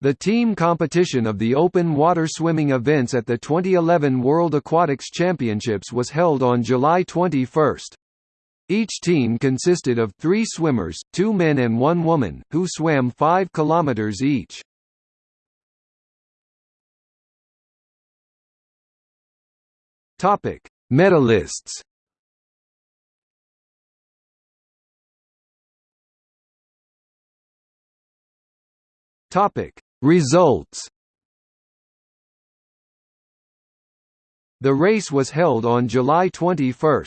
The team competition of the open water swimming events at the 2011 World Aquatics Championships was held on July 21. Each team consisted of three swimmers, two men and one woman, who swam 5 km each. Topic: Medalists Topic Results The race was held on July 21.